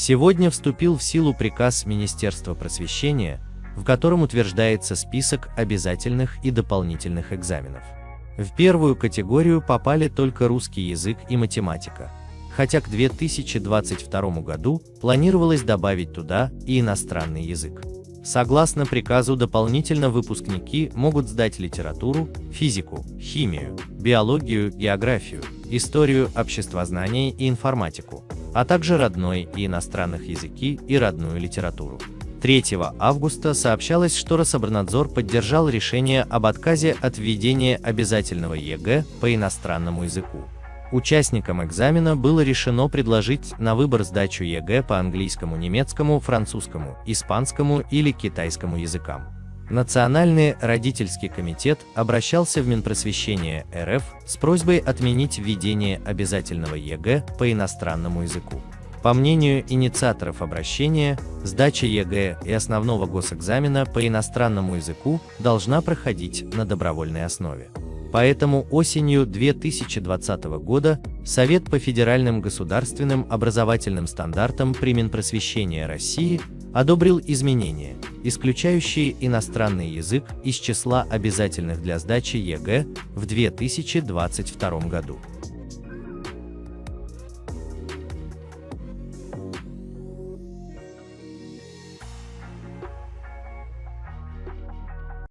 Сегодня вступил в силу приказ Министерства просвещения, в котором утверждается список обязательных и дополнительных экзаменов. В первую категорию попали только русский язык и математика, хотя к 2022 году планировалось добавить туда и иностранный язык. Согласно приказу дополнительно выпускники могут сдать литературу, физику, химию, биологию, географию, историю, обществознание и информатику, а также родной и иностранных языки и родную литературу. 3 августа сообщалось, что Рособорнадзор поддержал решение об отказе от введения обязательного ЕГЭ по иностранному языку. Участникам экзамена было решено предложить на выбор сдачу ЕГЭ по английскому, немецкому, французскому, испанскому или китайскому языкам. Национальный родительский комитет обращался в Минпросвещение РФ с просьбой отменить введение обязательного ЕГЭ по иностранному языку. По мнению инициаторов обращения, сдача ЕГЭ и основного госэкзамена по иностранному языку должна проходить на добровольной основе. Поэтому осенью 2020 года Совет по федеральным государственным образовательным стандартам при Минпросвещения России одобрил изменения, исключающие иностранный язык из числа обязательных для сдачи ЕГЭ в 2022 году.